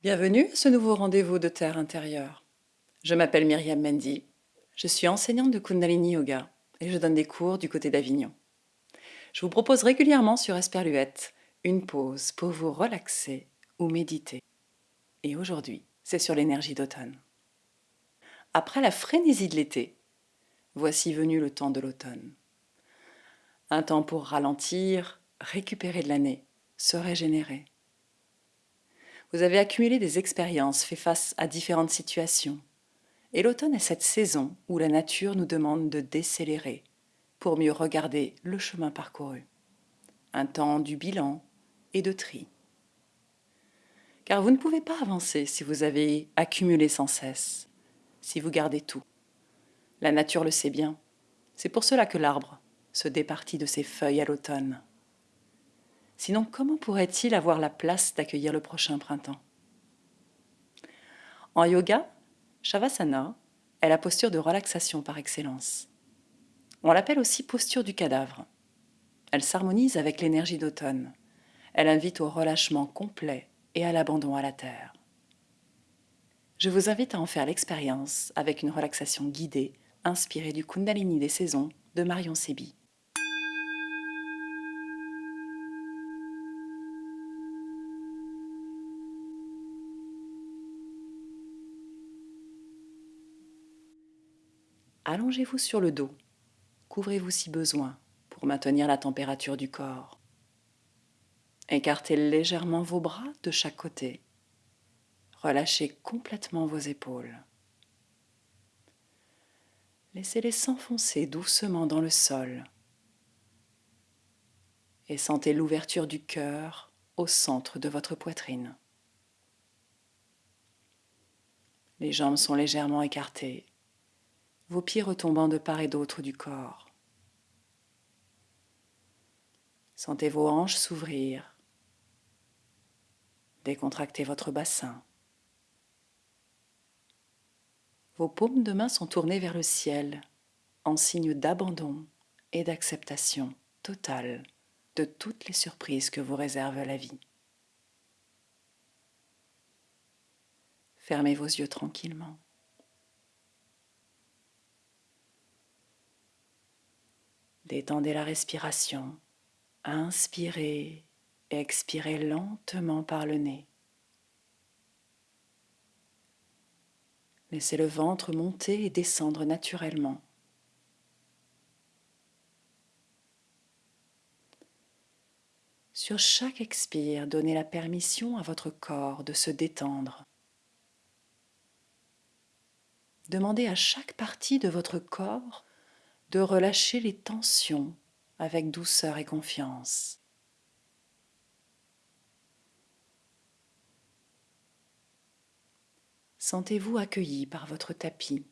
Bienvenue à ce nouveau rendez-vous de Terre intérieure. Je m'appelle Myriam Mendy. Je suis enseignante de Kundalini Yoga et je donne des cours du côté d'Avignon. Je vous propose régulièrement sur Esperluette une pause pour vous relaxer ou méditer. Et aujourd'hui, c'est sur l'énergie d'automne. Après la frénésie de l'été, voici venu le temps de l'automne. Un temps pour ralentir, récupérer de l'année, se régénérer. Vous avez accumulé des expériences, fait face à différentes situations. Et l'automne est cette saison où la nature nous demande de décélérer pour mieux regarder le chemin parcouru. Un temps du bilan et de tri. Car vous ne pouvez pas avancer si vous avez accumulé sans cesse, si vous gardez tout. La nature le sait bien. C'est pour cela que l'arbre se départit de ses feuilles à l'automne. Sinon, comment pourrait-il avoir la place d'accueillir le prochain printemps? En yoga, Shavasana est la posture de relaxation par excellence. On l'appelle aussi posture du cadavre. Elle s'harmonise avec l'énergie d'automne. Elle invite au relâchement complet et à l'abandon à la terre. Je vous invite à en faire l'expérience avec une relaxation guidée inspirée du Kundalini des saisons de Marion Sebi. Allongez-vous sur le dos. Couvrez-vous si besoin pour maintenir la température du corps. Écartez légèrement vos bras de chaque côté. Relâchez complètement vos épaules. Laissez-les s'enfoncer doucement dans le sol. Et sentez l'ouverture du cœur au centre de votre poitrine. Les jambes sont légèrement écartées vos pieds retombant de part et d'autre du corps. Sentez vos hanches s'ouvrir. Décontractez votre bassin. Vos paumes de main sont tournées vers le ciel en signe d'abandon et d'acceptation totale de toutes les surprises que vous réserve la vie. Fermez vos yeux tranquillement. Détendez la respiration. Inspirez, expirez lentement par le nez. Laissez le ventre monter et descendre naturellement. Sur chaque expire, donnez la permission à votre corps de se détendre. Demandez à chaque partie de votre corps de relâcher les tensions avec douceur et confiance. Sentez-vous accueilli par votre tapis,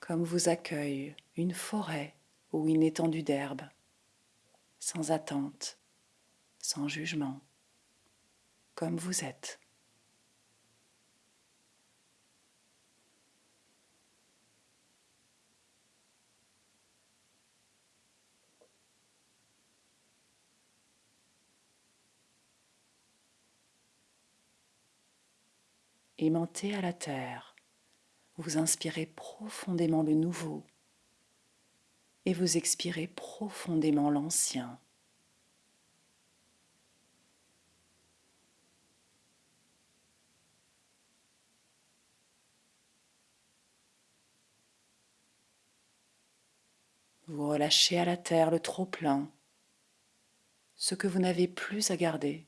comme vous accueille une forêt ou une étendue d'herbe, sans attente, sans jugement, comme vous êtes. Aimantez à la terre, vous inspirez profondément le nouveau et vous expirez profondément l'ancien. Vous relâchez à la terre le trop-plein, ce que vous n'avez plus à garder.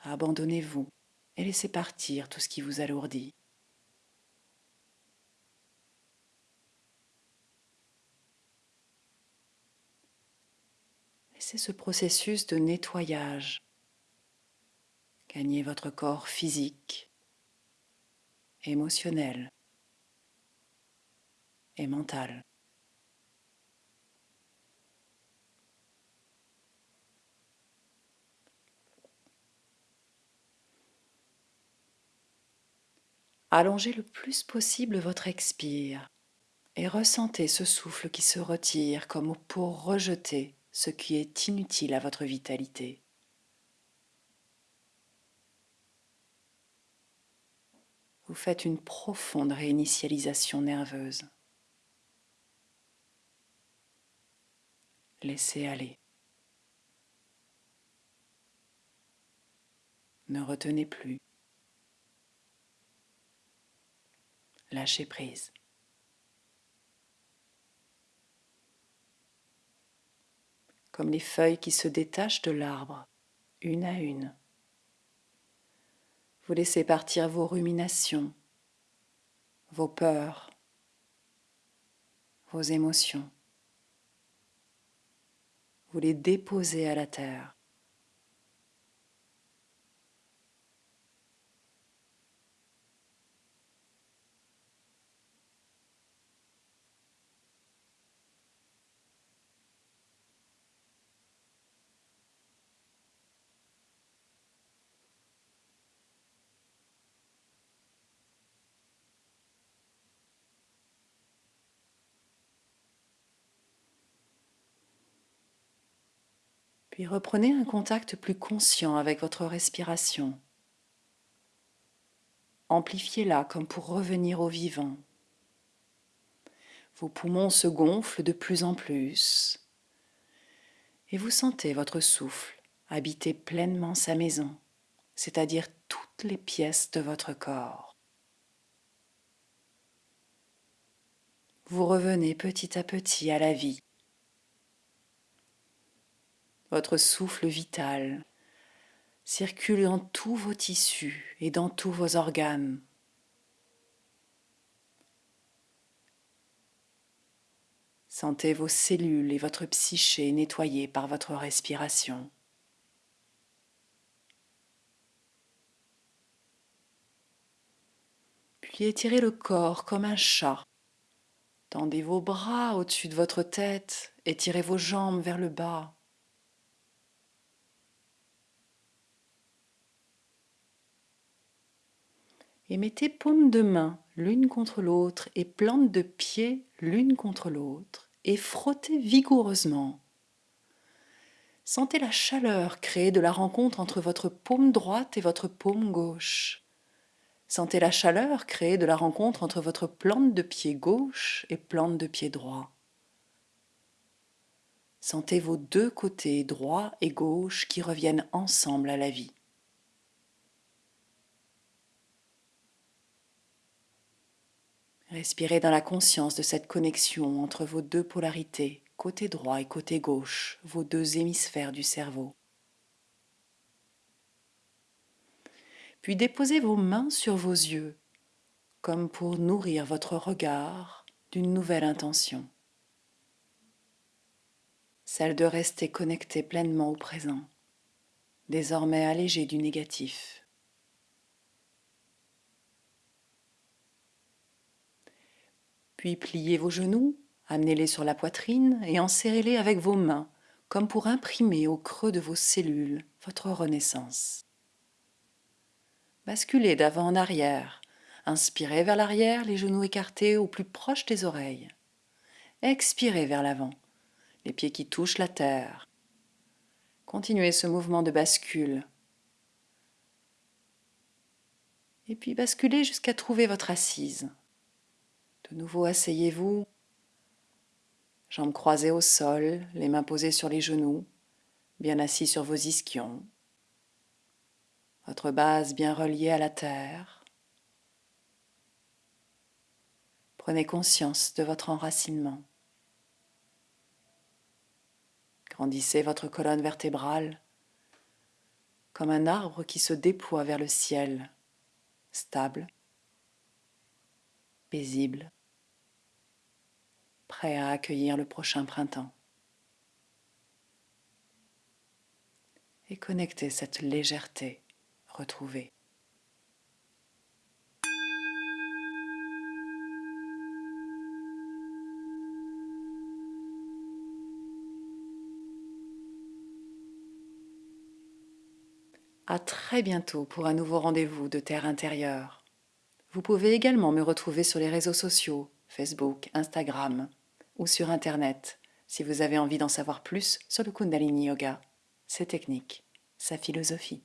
Abandonnez-vous et laissez partir tout ce qui vous alourdit. Laissez ce processus de nettoyage gagner votre corps physique, émotionnel et mental. Allongez le plus possible votre expire et ressentez ce souffle qui se retire comme pour rejeter ce qui est inutile à votre vitalité. Vous faites une profonde réinitialisation nerveuse. Laissez aller. Ne retenez plus. Lâchez prise. Comme les feuilles qui se détachent de l'arbre, une à une. Vous laissez partir vos ruminations, vos peurs, vos émotions. Vous les déposez à la terre. Puis reprenez un contact plus conscient avec votre respiration. Amplifiez-la comme pour revenir au vivant. Vos poumons se gonflent de plus en plus et vous sentez votre souffle habiter pleinement sa maison, c'est-à-dire toutes les pièces de votre corps. Vous revenez petit à petit à la vie votre souffle vital circule dans tous vos tissus et dans tous vos organes. Sentez vos cellules et votre psyché nettoyées par votre respiration. Puis étirez le corps comme un chat. Tendez vos bras au-dessus de votre tête, étirez vos jambes vers le bas. Et mettez paumes de main l'une contre l'autre et plantes de pieds l'une contre l'autre et frottez vigoureusement. Sentez la chaleur créée de la rencontre entre votre paume droite et votre paume gauche. Sentez la chaleur créée de la rencontre entre votre plante de pied gauche et plante de pied droit. Sentez vos deux côtés droit et gauche qui reviennent ensemble à la vie. Respirez dans la conscience de cette connexion entre vos deux polarités, côté droit et côté gauche, vos deux hémisphères du cerveau. Puis déposez vos mains sur vos yeux, comme pour nourrir votre regard d'une nouvelle intention, celle de rester connecté pleinement au présent, désormais allégé du négatif. Puis pliez vos genoux, amenez-les sur la poitrine et enserrez-les avec vos mains, comme pour imprimer au creux de vos cellules votre renaissance. Basculez d'avant en arrière. Inspirez vers l'arrière, les genoux écartés au plus proche des oreilles. Expirez vers l'avant, les pieds qui touchent la terre. Continuez ce mouvement de bascule. Et puis basculez jusqu'à trouver votre assise. De nouveau, asseyez-vous, jambes croisées au sol, les mains posées sur les genoux, bien assis sur vos ischions, votre base bien reliée à la terre. Prenez conscience de votre enracinement. Grandissez votre colonne vertébrale comme un arbre qui se déploie vers le ciel, stable, prêt à accueillir le prochain printemps. Et connectez cette légèreté retrouvée. À très bientôt pour un nouveau rendez-vous de Terre intérieure. Vous pouvez également me retrouver sur les réseaux sociaux Facebook, Instagram ou sur Internet si vous avez envie d'en savoir plus sur le Kundalini Yoga, ses techniques, sa philosophie.